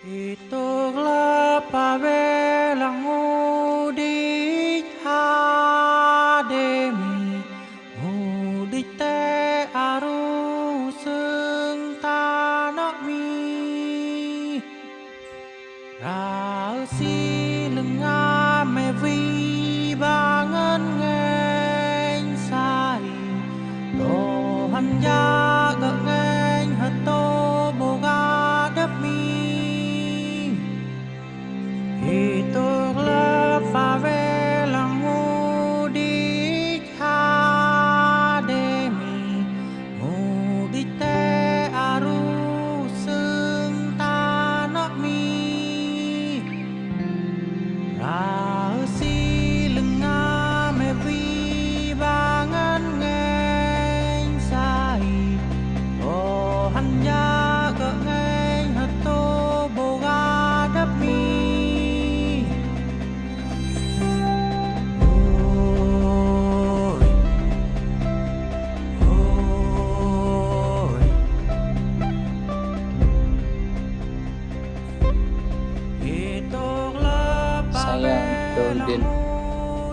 Itong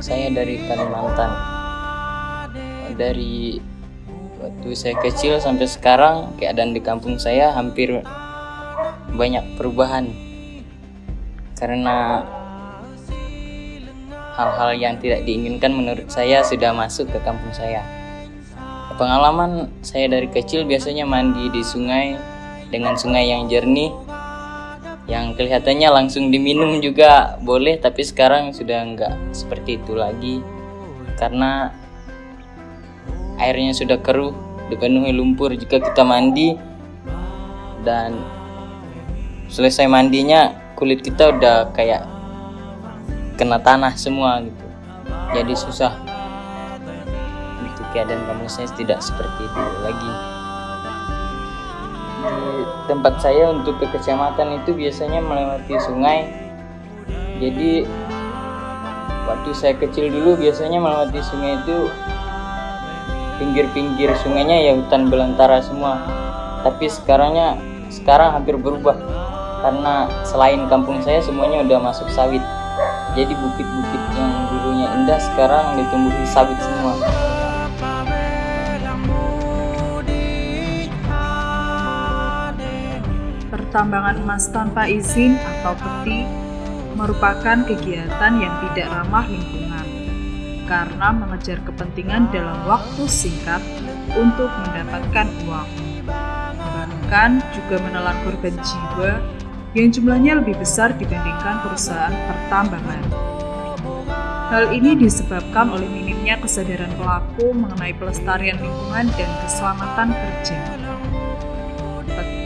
Saya dari Kalimantan. Dari waktu saya kecil sampai sekarang keadaan di kampung saya hampir banyak perubahan karena hal-hal yang tidak diinginkan menurut saya sudah masuk ke kampung saya. Pengalaman saya dari kecil biasanya mandi di sungai dengan sungai yang jernih yang kelihatannya langsung diminum juga boleh tapi sekarang sudah nggak seperti itu lagi. Karena airnya sudah keruh dipenuhi lumpur jika kita mandi. Dan selesai mandinya kulit kita udah kayak kena tanah semua gitu. Jadi susah. Itu keadaan kampung saya tidak seperti itu lagi tempat saya untuk ke kecamatan itu biasanya melewati sungai. Jadi waktu saya kecil dulu biasanya melewati sungai itu pinggir-pinggir sungainya ya hutan belantara semua. Tapi sekarangnya sekarang hampir berubah. Karena selain kampung saya semuanya udah masuk sawit. Jadi bukit-bukit yang dulunya indah sekarang ditumbuhi sawit semua Pertambangan emas tanpa izin atau peti merupakan kegiatan yang tidak ramah lingkungan karena mengejar kepentingan dalam waktu singkat untuk mendapatkan uang. Bahkan juga menelan korban jiwa yang jumlahnya lebih besar dibandingkan perusahaan pertambangan. Hal ini disebabkan oleh minimnya kesadaran pelaku mengenai pelestarian lingkungan dan keselamatan kerja.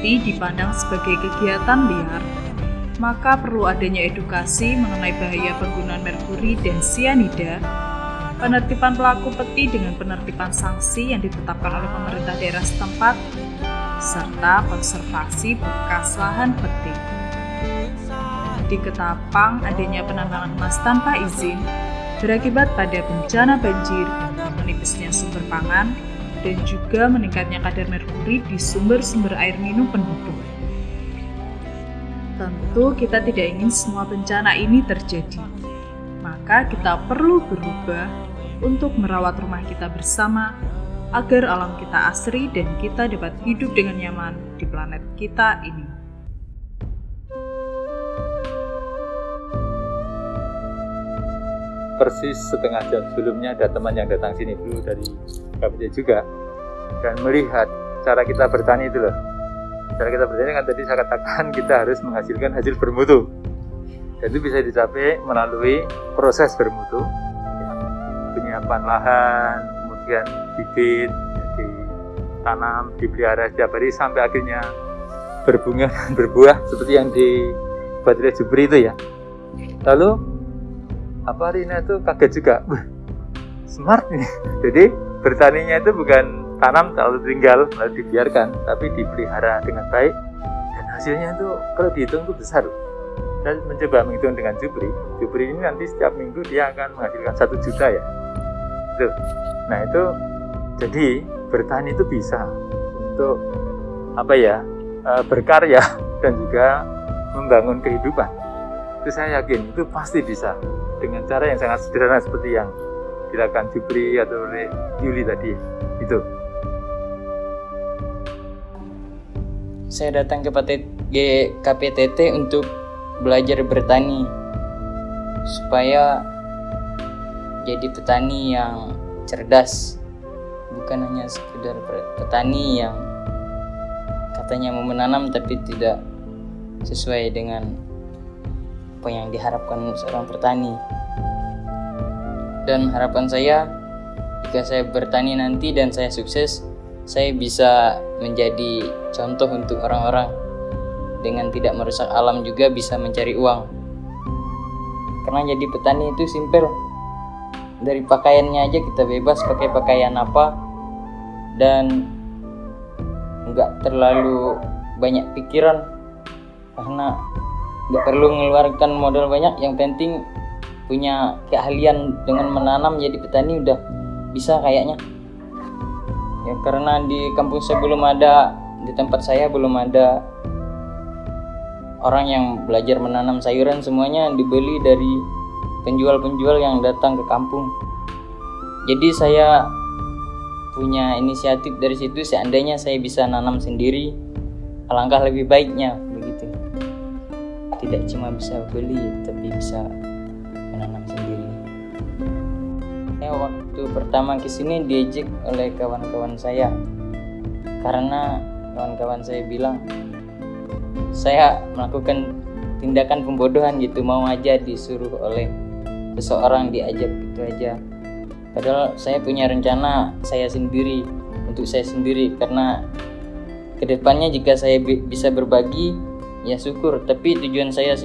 Peti dipandang sebagai kegiatan liar, maka perlu adanya edukasi mengenai bahaya penggunaan merkuri dan sianida, penertiban pelaku peti dengan penertiban sanksi yang ditetapkan oleh pemerintah daerah setempat, serta konservasi bekas lahan peti. Di Ketapang, adanya penambangan emas tanpa izin berakibat pada bencana banjir, menipisnya sumber pangan, dan juga meningkatnya kadar merkuri di sumber-sumber air minum penduduk. Tentu kita tidak ingin semua bencana ini terjadi. Maka kita perlu berubah untuk merawat rumah kita bersama agar alam kita asri dan kita dapat hidup dengan nyaman di planet kita ini. persis setengah jam sebelumnya ada teman yang datang sini dulu dari KPJ juga. Dan melihat cara kita bertani itu loh. Cara kita bertani kan tadi saya katakan kita harus menghasilkan hasil bermutu. Dan itu bisa dicapai melalui proses bermutu. Penyiapan lahan kemudian bibit ditanam dipelihara setiap hari sampai akhirnya berbunga dan berbuah seperti yang dibuat oleh Jubri itu ya. Lalu apa Rina itu kaget juga? Smart nih. Jadi bertaninya itu bukan tanam lalu tinggal lalu dibiarkan tapi dipelihara dengan baik. Dan hasilnya itu kalau dihitung itu besar. Dan mencoba menghitung dengan Jupri Jupri ini nanti setiap minggu dia akan menghasilkan satu juta ya. Itu nah itu jadi bertani itu bisa untuk apa ya eh, berkarya dan juga membangun kehidupan. Itu saya yakin itu pasti bisa dengan cara yang sangat sederhana seperti yang dilakukan Jupri atau oleh Yuli tadi itu Saya datang ke PTT KPTT untuk belajar bertani supaya jadi petani yang cerdas. Bukan hanya sekedar petani yang katanya mau menanam tapi tidak sesuai dengan apa yang diharapkan seorang petani dan harapan saya jika saya bertani nanti dan saya sukses saya bisa menjadi contoh untuk orang-orang. Dengan tidak merusak alam juga bisa mencari uang. Karena jadi petani itu simpel. Dari pakaiannya aja kita bebas pakai pakaian apa. Dan nggak terlalu banyak pikiran. Karena nggak perlu mengeluarkan modal banyak. Yang penting punya keahlian dengan menanam jadi petani udah bisa kayaknya. Ya karena di kampung saya belum ada di tempat saya belum ada orang yang belajar menanam sayuran semuanya dibeli dari penjual-penjual yang datang ke kampung. Jadi saya punya inisiatif dari situ seandainya saya bisa nanam sendiri alangkah lebih baiknya begitu. Tidak cuma bisa beli tapi bisa waktu pertama ke sini diejek oleh kawan-kawan saya. Karena kawan-kawan saya bilang saya melakukan tindakan pembodohan gitu mau aja disuruh oleh seseorang diajak gitu aja. Padahal saya punya rencana saya sendiri untuk saya sendiri. Karena ke depannya jika saya bi- bisa berbagi ya syukur. Tapi tujuan saya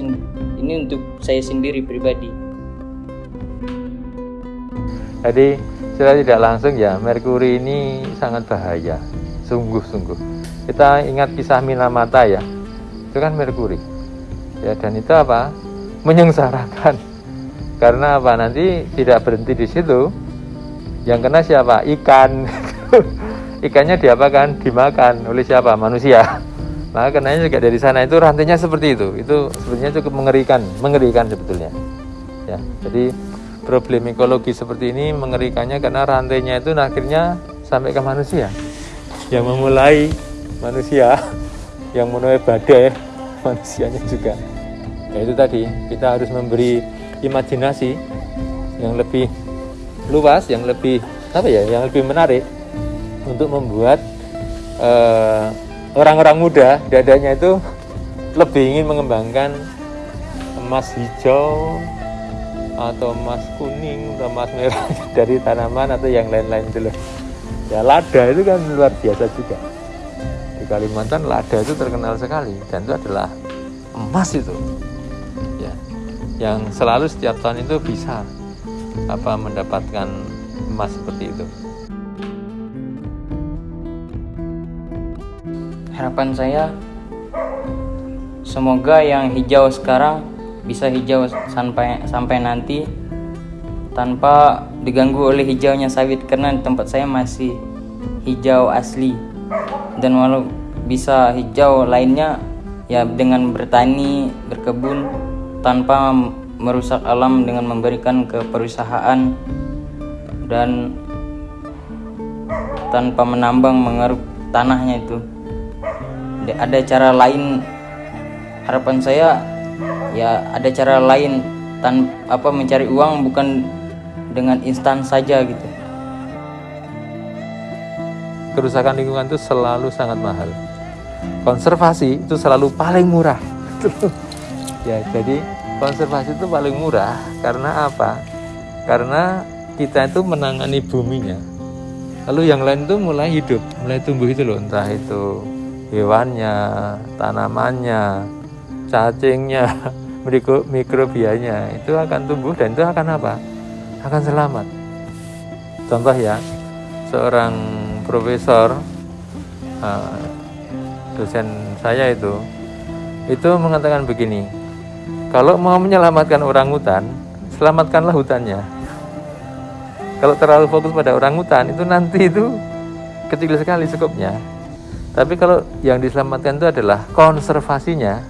ini untuk saya sendiri pribadi Jadi secara tidak langsung ya merkuri ini sangat bahaya, sungguh-sungguh. Kita ingat kisah Minamata ya, itu kan merkuri. Ya dan itu apa? Menyengsarakan. Karena apa? Nanti tidak berhenti di situ. Yang kena siapa? Ikan. Ikannya diapakan? Dimakan oleh siapa? Manusia. Maka kenanya juga dari sana itu rantainya seperti itu. Itu sebenarnya cukup mengerikan, mengerikan sebetulnya. Ya, jadi problem ekologi seperti ini mengerikannya karena rantainya itu akhirnya sampai ke manusia. Yang memulai manusia yang menuai badai manusianya juga. Ya itu tadi kita harus memberi imajinasi yang lebih luas yang lebih apa ya yang lebih menarik untuk membuat eh, orang-orang muda dadanya itu lebih ingin mengembangkan emas hijau atau emas kuning atau emas merah dari tanaman atau yang lain-lain itu. Ya lada itu kan luar biasa juga. Di Kalimantan lada itu terkenal sekali dan itu adalah emas itu. Ya. Yang selalu setiap tahun itu bisa apa mendapatkan emas seperti itu. harapan saya semoga yang hijau sekarang bisa hijau sampai sampai nanti tanpa diganggu oleh hijaunya sawit karena di tempat saya masih hijau asli. Dan walau bisa hijau lainnya ya dengan bertani berkebun tanpa merusak alam dengan memberikan ke perusahaan dan tanpa menambang mengeruk tanahnya itu. Ada cara lain harapan saya ya ada cara lain tan apa mencari uang bukan dengan instan saja gitu Kerusakan lingkungan itu selalu sangat mahal. Konservasi itu selalu paling murah. ya, jadi konservasi itu paling murah karena apa? Karena kita itu menangani buminya. Lalu yang lain itu mulai hidup, mulai tumbuh itu loh, entah itu hewannya, tanamannya, cacingnya, mikrobianya itu akan tumbuh dan itu akan apa? Akan selamat. Contoh ya, seorang profesor uh, dosen saya itu itu mengatakan begini, kalau mau menyelamatkan orang hutan, selamatkanlah hutannya. Kalau terlalu fokus pada orang hutan itu nanti itu kecil sekali skopnya. Tapi kalau yang diselamatkan itu adalah konservasinya,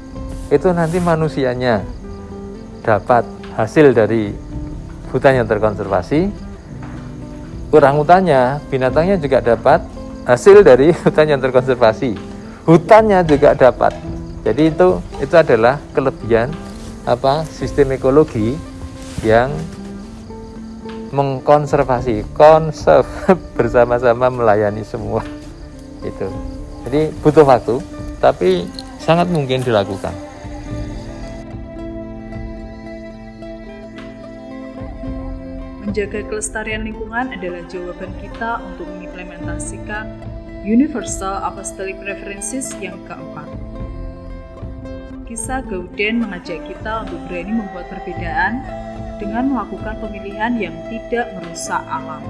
itu nanti manusianya dapat hasil dari hutan yang terkonservasi, orangutannya, binatangnya juga dapat hasil dari hutan yang terkonservasi. Hutannya juga dapat. Jadi itu itu adalah kelebihan apa sistem ekologi yang mengkonservasi, konserv bersama-sama melayani semua. Itu. Jadi butuh waktu, tapi sangat mungkin dilakukan. Menjaga kelestarian lingkungan adalah jawaban kita untuk mengimplementasikan Universal Apostolic Preferences yang keempat. Kisah Gauden mengajak kita untuk berani membuat perbedaan dengan melakukan pemilihan yang tidak merusak alam.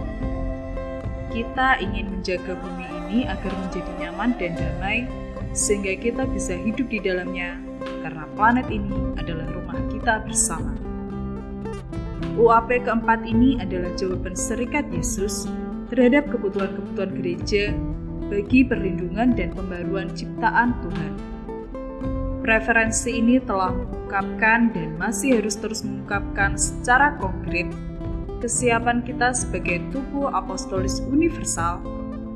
Kita ingin menjaga bumi ini agar menjadi nyaman dan damai, sehingga kita bisa hidup di dalamnya, karena planet ini adalah rumah kita bersama. UAP keempat ini adalah jawaban serikat Yesus terhadap kebutuhan-kebutuhan gereja bagi perlindungan dan pembaruan ciptaan Tuhan. Preferensi ini telah mengungkapkan dan masih harus terus mengungkapkan secara konkret kesiapan kita sebagai tubuh apostolis universal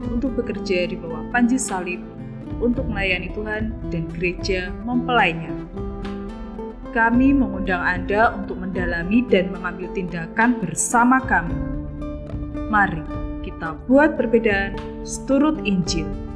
untuk bekerja di bawah panji salib untuk melayani Tuhan dan gereja mempelainya kami mengundang Anda untuk mendalami dan mengambil tindakan bersama kami. Mari kita buat perbedaan seturut Injil.